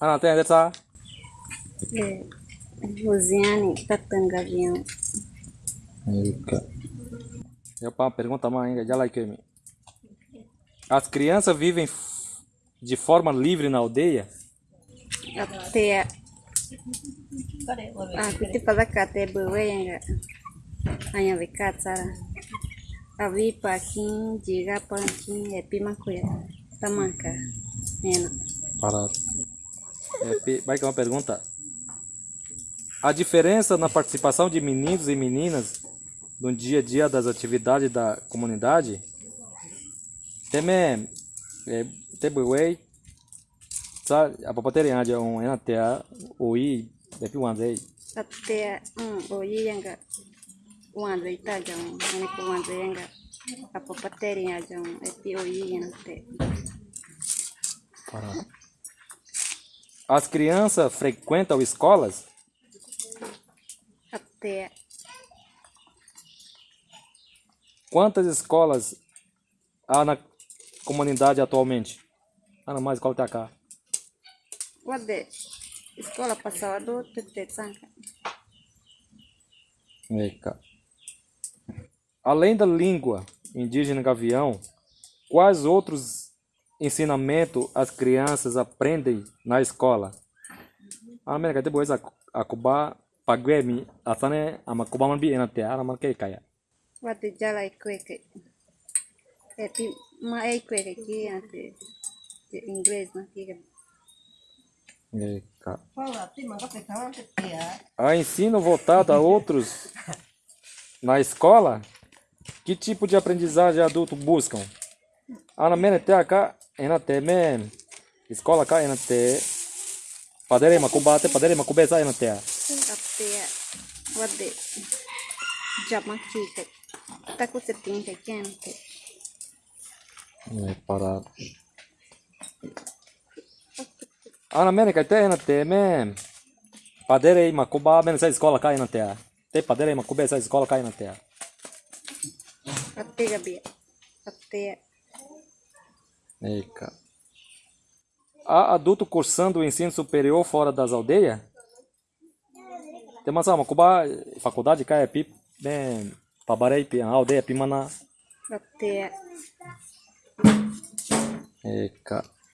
Ana, tem essa? É, Rosiane Tatanga Avião. Eita. Eu para pergunta mais ainda, já que me. As crianças vivem de forma livre na aldeia? Até a. Ah, kuti pada kate bewe yang enggak. Hanya bekat sara. Avi pakin jiga pakin epi makuya. Tamaka. Nena. Para. É, vai que é uma pergunta. A diferença na participação de meninos e meninas no dia a dia das atividades da comunidade? Teme. É, tebuei. Sabe, a papateria é um enatea, oi, depi wanzei. Até um oyi yang enggak. Wan ita jang. Ini ku wan yang enggak. Apa pateri yang jang. Epi oyi yang te. Para. As crianças frequentam escolas? Até Quantas escolas há na comunidade atualmente? Ah, não, mais escola tá cá. Wade. Sekolah pasal do tete sangka. Eca. Além da língua indígena gavião, quais outros ensinamentos as crianças aprendem na escola? Ah, mereka depois a a kuba paguemi asane ama kuba man bi enate ara man kay kaya. Wate jala kweke. Epi ma ai kweke ki ante de inglês na kiga. Eca. Que. A ensino voltado a outros na escola, que tipo de aprendizagem adulto buscam? Ah, na minha cá, ena teme escola cá ena te padere makubate padere makubesa ena te. Até wade jama kika. Taku seting ke kente. É para Ah, na minha cá te ena teme padere makuba men essa escola cá ena te. Te padere makubesa escola cá ena te. Até gabi. Eca. Há adulto cursando o ensino superior fora das aldeias? Tem uma cuba faculdade cá é pip, bem, pabarei pi, a aldeia pimana. até Eca.